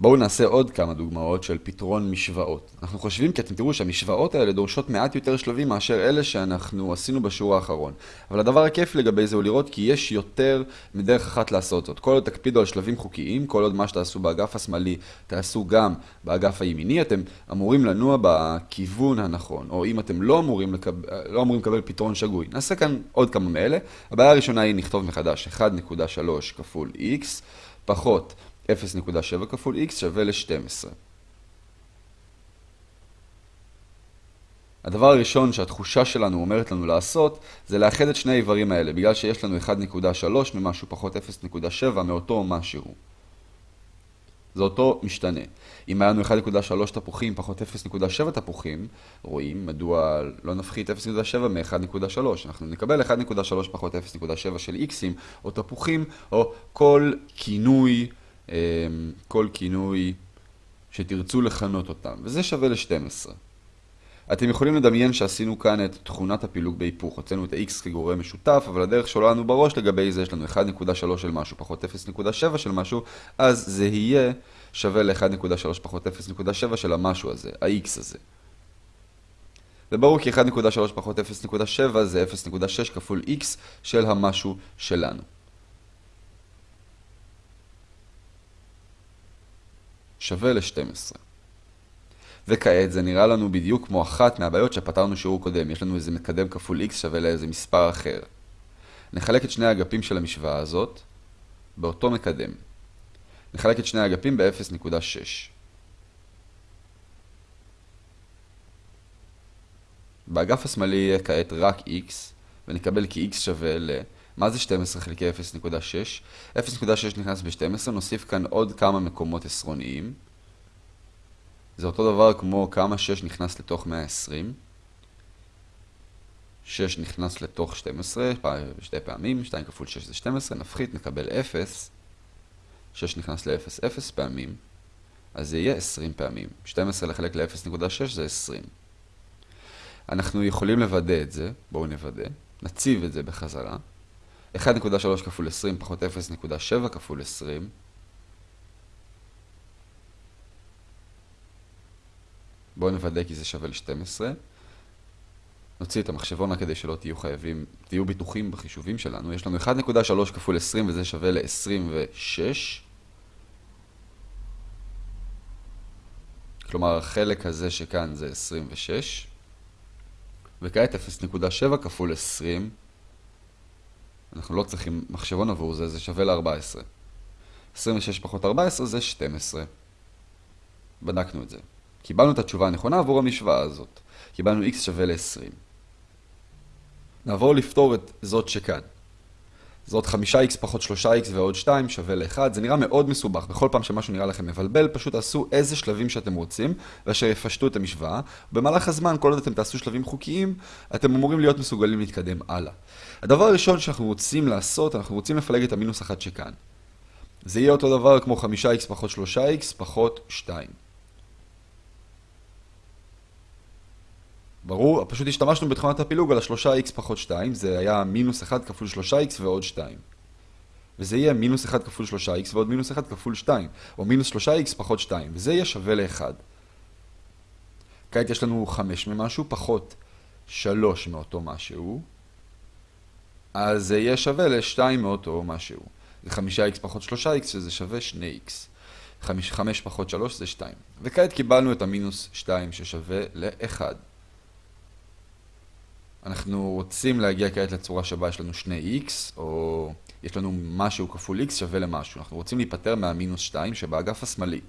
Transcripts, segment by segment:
בואו נעשה עוד כמה דוגמאות של פתרון משוואות. אנחנו חושבים כי אתם תראו שהמשוואות האלה דורשות מעט יותר שלבים מאשר אלה שאנחנו עשינו בשיעור האחרון. אבל הדבר הכיף לגבי זה הוא לראות כי יש יותר מדרך אחת לעשות זאת. כל עוד תקפידו על שלבים חוקיים, כל עוד מה שתעשו באגף השמאלי תעשו גם באגף הימיני, אתם אמורים לנוע בכיוון הנכון. או אם אתם לא אמורים, לקב... לא אמורים לקבל פתרון שגוי. נעשה כאן עוד כמה מאלה. הבעיה הראשונה היא נכתוב מחדש 1.3 כפול x פחות 0.7 כפול x שווה ל-12. הדבר הראשון שהתחושה שלנו אומרת לנו לעשות, זה לאחד את שני האיברים האלה, בגלל שיש לנו 1.3 ממשהו פחות 0.7 מאותו משהו. זה אותו משתנה. אם היה לנו 1.3 תפוחים פחות 0.7 תפוחים, רואים מדוע לא נפחית 0.7 מ-1.3. אנחנו נקבל 1.3 פחות 0.7 של x'ים, או תפוחים, או כל כינוי כל כינוי שתרצו לכנות אותם, וזה שווה ל-12. אתם יכולים לדמיין שעשינו כאן את תכונת הפילוג בהיפוך. הוצאנו את ה-x כגורם משותף, אבל הדרך שעולה לנו בראש לגבי זה, יש לנו 1.3 של משהו פחות 0.7 של משהו, אז זה יהיה שווה ל-1.3 פחות 0.7 של המשהו הזה, ה-x הזה. וברור כי 1.3 פחות 0.7 זה 0.6 כפול x של המשהו שלנו. שווה ל-12. וכעת זה נראה לנו בדיוק כמו אחת מהבעיות שפתרנו שיעור קודם. יש לנו איזה מקדם כפול x שווה לאיזה מספר אחר. נחלק את שני האגפים של המשוואה הזאת באותו מקדם. נחלק את שני האגפים ב-0.6. באגף השמאלי יהיה כעת רק x, ונקבל כי x שווה ל... מה זה 12 חלקי 0.6? 0.6 נכנס ב-12, נוסיף כאן עוד כמה מקומות עשרוניים. זה אותו דבר כמו כמה 6 נכנס לתוך 120. 6 נכנס לתוך 12, שתי פעמים, 2 כפול 6 זה 12, נפחית, נקבל 0. 6 נכנס ל-0, 0 פעמים, אז זה יהיה 20 פעמים. 12 לחלק ל-0.6 זה 20. אנחנו יכולים לוודא את זה, בואו נוודא, נציב את זה בחזרה. 1.3 כפול 20 פחות 0.7 כפול 20. בואו נוודא כי זה שווה ל-12. נוציא את המחשבון רק כדי שלא תהיו חייבים, תהיו ביטוחים בחישובים שלנו. יש לנו 1.3 כפול 20 וזה שווה ל-26. כלומר, החלק הזה שכאן זה 26. וכעת 0.7 כפול 20 אנחנו לא צריכים מחשבון עבור זה, זה שווה ל-14. 26 פחות 14 זה 12. בדקנו את זה. קיבלנו את התשובה הנכונה עבור המשוואה הזאת. קיבלנו x שווה ל-20. נעבור לפתור את זאת שכאן. זאת 5x פחות 3x ועוד 2 שווה ל-1. זה נראה מאוד מסובך. בכל פעם שמשהו נראה לכם מבלבל, פשוט תעשו איזה שלבים שאתם רוצים, ואשר יפשטו את המשוואה. במהלך הזמן, כל עוד אתם תעשו שלבים חוקיים, אתם אמורים להיות מסוגלים להתקדם הלאה. הדבר הראשון שאנחנו רוצים לעשות, אנחנו רוצים לפלג את המינוס 1 שכאן. זה יהיה אותו דבר כמו 5x פחות 3x פחות 2. ברור, פשוט השתמשנו בתכונת הפילוג על ה-3x פחות 2, זה היה מינוס 1 כפול 3x ועוד 2. וזה יהיה מינוס 1 כפול 3x ועוד מינוס 1 כפול 2, או מינוס 3x פחות 2, וזה יהיה שווה ל-1. כעת יש לנו 5 ממשהו פחות 3 מאותו משהו, אז זה יהיה שווה ל-2 מאותו משהו. זה 5x פחות 3x שזה שווה 2x. 5, 5 פחות 3 זה 2. וכעת קיבלנו את המינוס 2 ששווה ל-1. אנחנו רוצים להגיע כעת לצורה שבה יש לנו 2x, או יש לנו משהו כפול x שווה למשהו. אנחנו רוצים להיפטר מהמינוס 2 שבאגף השמאלי.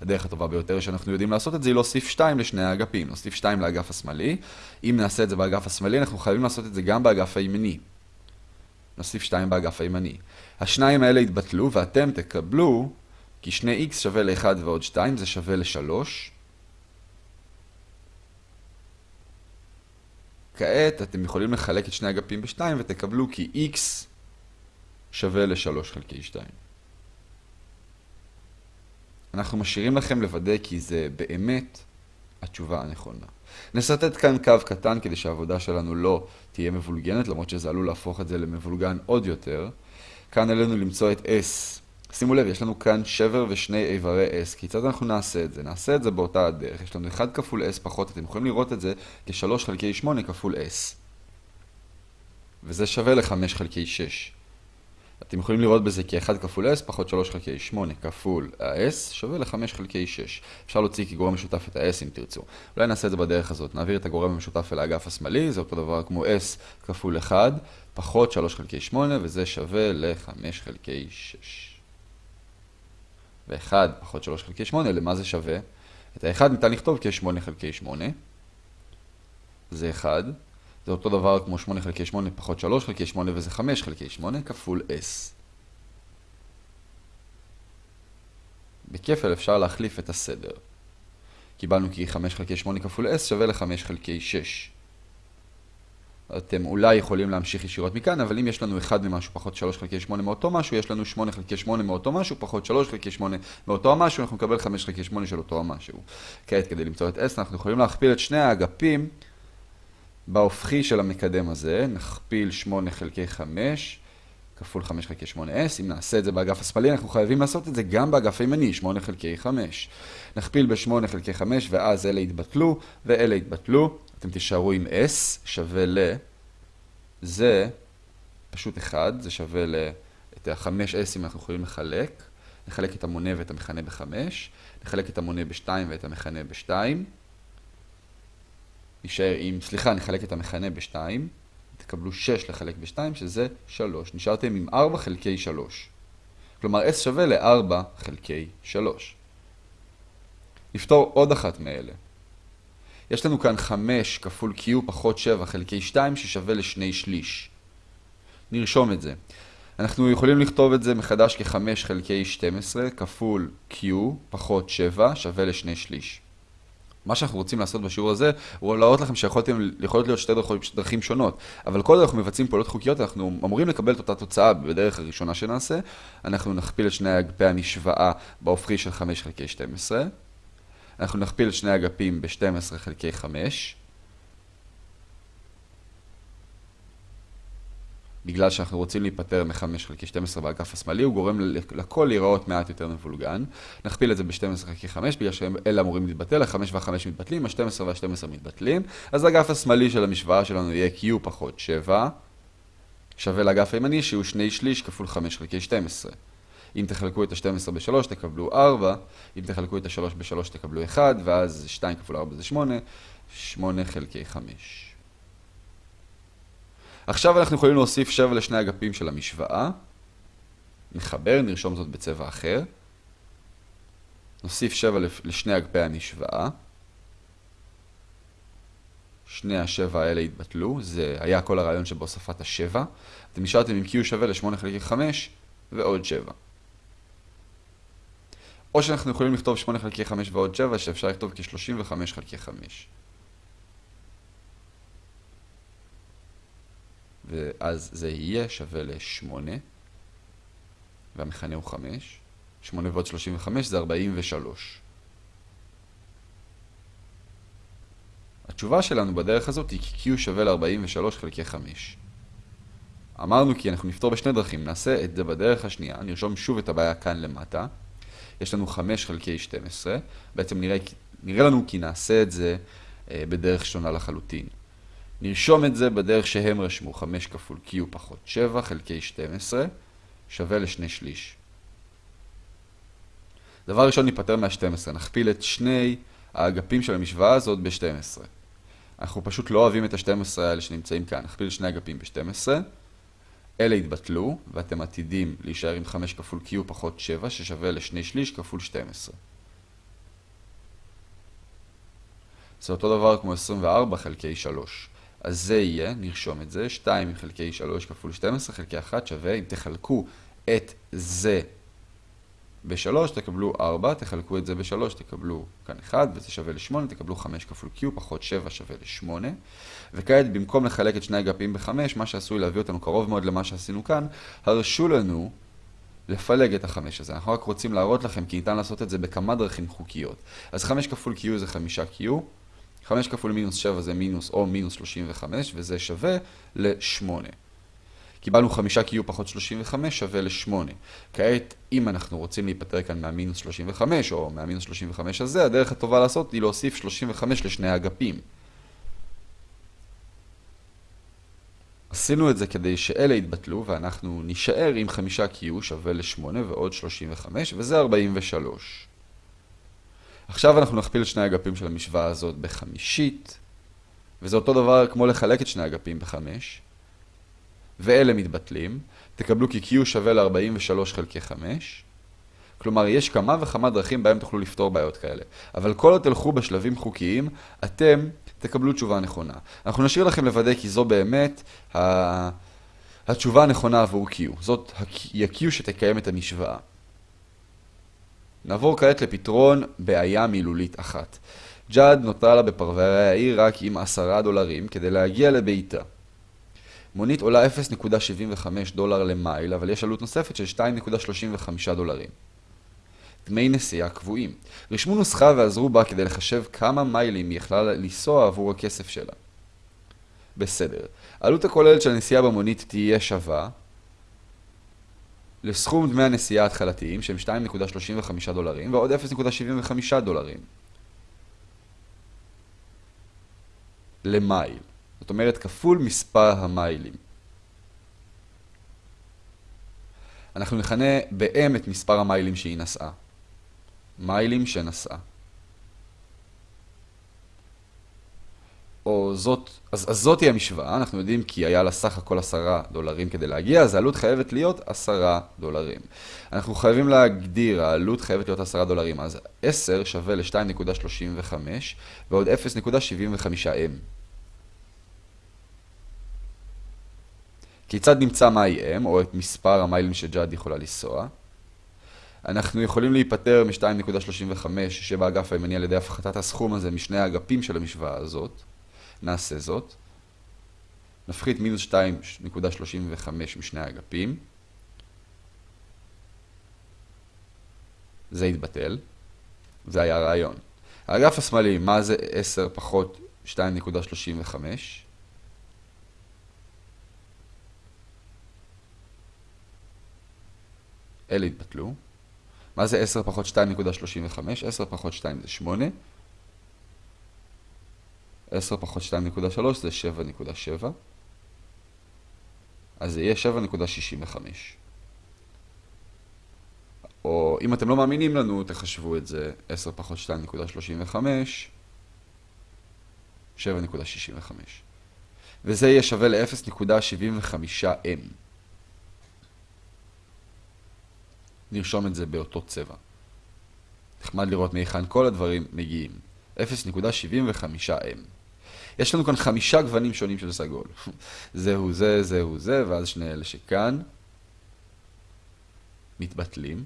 הדרך הטובה ביותר שאנחנו יודעים לעשות את זה היא להוסיף 2 לשני האגפים. נוסיף 2 לאגף השמאלי. אם נעשה את זה באגף השמאלי, אנחנו חייבים לעשות את זה גם באגף הימני. נוסיף 2 באגף הימני. השניים האלה יתבטלו ואתם תקבלו, כי 2x שווה ל-1 ועוד 2 זה שווה ל-3. כעת אתם יכולים לחלק את שני אגפים ב-2 ותקבלו כי x שווה ל-3 חלקי 2. אנחנו משאירים לכם לוודא כי זה באמת התשובה הנכונה. נסרטט כאן קו קטן כדי שהעבודה שלנו לא תהיה מבולגנת, למרות שזה עלול להפוך את זה למבולגן עוד יותר. כאן עלינו למצוא את S שימו לב, יש לנו כאן שבר ושני איברי S. כיצד אנחנו נעשה את זה? נעשה את זה באותה הדרך. יש לנו 1 כפול S פחות, אתם יכולים לראות את זה כ-3 חלקי 8 כפול S. וזה שווה ל-5 חלקי 6. אתם יכולים לראות בזה כ-1 כפול S פחות 3 חלקי 8 כפול ה-S שווה ל-5 חלקי 6. אפשר להוציא כגורם משותף את ה-S אם תרצו. אולי נעשה את זה בדרך הזאת. נעביר את הגורם המשותף אל האגף השמאלי, זה אותו דבר כמו S כפול 1 פחות 3 חלקי 8 וזה שווה ל-5 חלקי 6. ו-1 פחות 3 חלקי 8, למה זה שווה? את ה-1 ניתן לכתוב כ-8 חלקי 8. זה 1. זה אותו דבר כמו 8 חלקי 8 פחות 3 חלקי 8 וזה 5 חלקי 8 כפול s. בכפל אפשר להחליף את הסדר. קיבלנו כי 5 חלקי 8 כפול s שווה ל-5 חלקי 6. אתם אולי יכולים להמשיך ישירות מכאן, אבל אם יש לנו 1 ממשהו פחות 3 חלקי 8 מאותו משהו, יש לנו 8 חלקי 8 מאותו משהו פחות 3 חלקי 8 מאותו המשהו, אנחנו נקבל 5 חלקי 8 של אותו המשהו. כעת, כדי למצוא את s, אנחנו יכולים להכפיל את שני האגפים בהופכי של המקדם הזה, נכפיל 8 חלקי 5 כפול 5 חלקי 8s. אם נעשה את זה באגף השמאלי, אנחנו חייבים לעשות את זה גם באגף הימני, 8 חלקי 5. נכפיל ב-8 חלקי 5, ואז אלה יתבטלו, ואלה יתבטלו. אתם תישארו עם s שווה ל... זה פשוט 1, זה שווה ל... את ה-5s אם אנחנו יכולים לחלק. נחלק את המונה ואת המכנה ב-5, נחלק את המונה ב-2 ואת המכנה ב-2. נשאר עם, סליחה, נחלק את המכנה ב-2, תקבלו 6 לחלק ב-2, שזה 3. נשארתם עם 4 חלקי 3. כלומר, s שווה ל-4 חלקי 3. נפתור עוד אחת מאלה. יש לנו כאן 5 כפול q פחות 7 חלקי 2 ששווה לשני שליש. נרשום את זה. אנחנו יכולים לכתוב את זה מחדש כ-5 חלקי 12 כפול q פחות 7 שווה לשני שליש. מה שאנחנו רוצים לעשות בשיעור הזה, הוא להראות לכם שיכולות להיות שתי דרכים שונות. אבל כל אנחנו מבצעים פעולות חוקיות, אנחנו אמורים לקבל את אותה תוצאה בדרך הראשונה שנעשה. אנחנו נכפיל את שני אגפי המשוואה בהופכי של 5 חלקי 12. אנחנו נכפיל שני אגפים ב-12 חלקי 5. בגלל שאנחנו רוצים להיפטר מ-5 חלקי 12 באגף השמאלי, הוא גורם לכל להיראות מעט יותר מבולגן. נכפיל את זה ב-12 חלקי 5, בגלל שאלה אמורים להתבטל, ה-5 וה-5 מתבטלים, ה-12 וה-12 מתבטלים. אז האגף השמאלי של המשוואה שלנו יהיה q פחות 7, שווה לאגף הימני שהוא 2 שליש כפול 5 חלקי 12. אם תחלקו את ה-12 ב-3 תקבלו 4, אם תחלקו את ה-3 ב-3 תקבלו 1, ואז 2 כפול 4 זה 8, 8 חלקי 5. עכשיו אנחנו יכולים להוסיף 7 לשני אגפים של המשוואה. נחבר, נרשום זאת בצבע אחר. נוסיף 7 לשני אגפי המשוואה. שני השבע האלה התבטלו, זה היה כל הרעיון שבהוספת השבע. אתם נשארתם עם q שווה ל-8 חלקי 5 ועוד 7. או שאנחנו יכולים לכתוב 8 חלקי 5 ועוד 7, שאפשר לכתוב כ-35 חלקי 5. ואז זה יהיה שווה ל-8, והמכנה הוא 5. 8 ועוד 35 זה 43. התשובה שלנו בדרך הזאת היא כי Q שווה ל-43 חלקי 5. אמרנו כי אנחנו נפתור בשני דרכים, נעשה את זה בדרך השנייה, נרשום שוב את הבעיה כאן למטה. יש לנו 5 חלקי 12, בעצם נראה, נראה לנו כי נעשה את זה אה, בדרך שונה לחלוטין. נרשום את זה בדרך שהם רשמו 5 כפול q פחות 7 חלקי 12 שווה לשני שליש. דבר ראשון ניפטר מה-12, נכפיל את שני האגפים של המשוואה הזאת ב-12. אנחנו פשוט לא אוהבים את ה-12 האלה שנמצאים כאן, נכפיל שני אגפים ב-12. אלה יתבטלו, ואתם עתידים להישאר עם 5 כפול q פחות 7 ששווה לשני שליש כפול 12. זה אותו דבר כמו 24 חלקי 3. אז זה יהיה, נרשום את זה, 2 חלקי 3 כפול 12 חלקי 1 שווה, אם תחלקו את זה ב-3 תקבלו 4, תחלקו את זה ב-3 תקבלו כאן 1, וזה שווה ל-8, תקבלו 5 כפול q פחות 7 שווה ל-8. וכעת במקום לחלק את שני אגפים ב-5, מה שעשוי להביא אותנו קרוב מאוד למה שעשינו כאן, הרשו לנו לפלג את החמש הזה. אנחנו רק רוצים להראות לכם כי ניתן לעשות את זה בכמה דרכים חוקיות. אז 5 כפול q זה 5q. 5 כפול מינוס 7 זה מינוס או מינוס 35, וזה שווה ל-8. קיבלנו 5Q פחות 35 שווה ל-8. כעת, אם אנחנו רוצים להיפטר כאן מהמינוס 35 או מהמינוס 35 הזה, הדרך הטובה לעשות היא להוסיף 35 לשני האגפים. עשינו את זה כדי שאלה יתבטלו ואנחנו נישאר עם 5Q שווה ל-8 ועוד 35 וזה 43. עכשיו אנחנו נכפיל את שני האגפים של המשוואה הזאת בחמישית וזה אותו דבר כמו לחלק את שני האגפים בחמש ואלה מתבטלים. תקבלו כי Q שווה ל-43 חלקי 5 כלומר, יש כמה וכמה דרכים בהם תוכלו לפתור בעיות כאלה. אבל כל עוד תלכו בשלבים חוקיים, אתם תקבלו תשובה נכונה. אנחנו נשאיר לכם לוודא כי זו באמת ה... התשובה הנכונה עבור Q. זאת ה-Q שתקיים את המשוואה. נעבור כעת לפתרון בעיה מילולית אחת. ג'אד נותרה לה בפרברי העיר רק עם עשרה דולרים כדי להגיע לביתה. מונית עולה 0.75 דולר למייל, אבל יש עלות נוספת של 2.35 דולרים. דמי נסיעה קבועים. רשמו נוסחה ועזרו בה כדי לחשב כמה מיילים היא יכלה לנסוע עבור הכסף שלה. בסדר. העלות הכוללת של הנסיעה במונית תהיה שווה לסכום דמי הנסיעה ההתחלתיים שהם 2.35 דולרים ועוד 0.75 דולרים. למייל. זאת אומרת כפול מספר המיילים. אנחנו נכנה ב-M את מספר המיילים שהיא נסעה. מיילים שנסעה. או זאת, אז, אז זאת היא המשוואה, אנחנו יודעים כי היה לה סך הכל עשרה דולרים כדי להגיע, אז העלות חייבת להיות עשרה דולרים. אנחנו חייבים להגדיר, העלות חייבת להיות עשרה דולרים, אז 10 שווה ל-2.35 ועוד 0.75M. כיצד נמצא מהי M, או את מספר המיילים שג'אד יכולה לנסוע? אנחנו יכולים להיפטר מ-2.35 שבאגף הימני על ידי הפחתת הסכום הזה משני האגפים של המשוואה הזאת. נעשה זאת. נפחית מינוס 2.35 משני האגפים. זה יתבטל. זה היה הרעיון. האגף השמאלי, מה זה 10 פחות 2.35? אלה יתבטלו. מה זה 10 פחות 2.35? 10 פחות 2 זה 8. 10 פחות 2.3 זה 7.7. אז זה יהיה 7.65. או אם אתם לא מאמינים לנו, תחשבו את זה 10 פחות 2.35, 7.65. וזה יהיה שווה ל-0.75m. נרשום את זה באותו צבע. נחמד לראות מהיכן כל הדברים מגיעים. 0.75M. יש לנו כאן חמישה גוונים שונים של סגול. זהו זה, זהו זה, ואז שני אלה שכאן מתבטלים.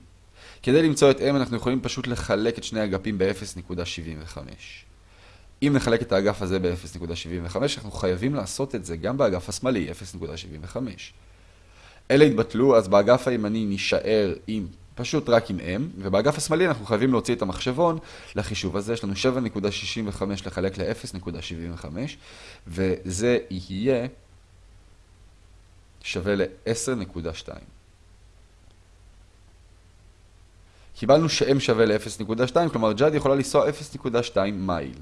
כדי למצוא את M אנחנו יכולים פשוט לחלק את שני אגפים ב-0.75. אם נחלק את האגף הזה ב-0.75, אנחנו חייבים לעשות את זה גם באגף השמאלי, 0.75. אלה יתבטלו, אז באגף הימני נישאר עם, פשוט רק עם M, ובאגף השמאלי אנחנו חייבים להוציא את המחשבון לחישוב הזה. יש לנו 7.65 לחלק ל-0.75, וזה יהיה שווה ל-10.2. קיבלנו ש-M שווה ל-0.2, כלומר ג'אד יכולה לנסוע 0.2 מייל.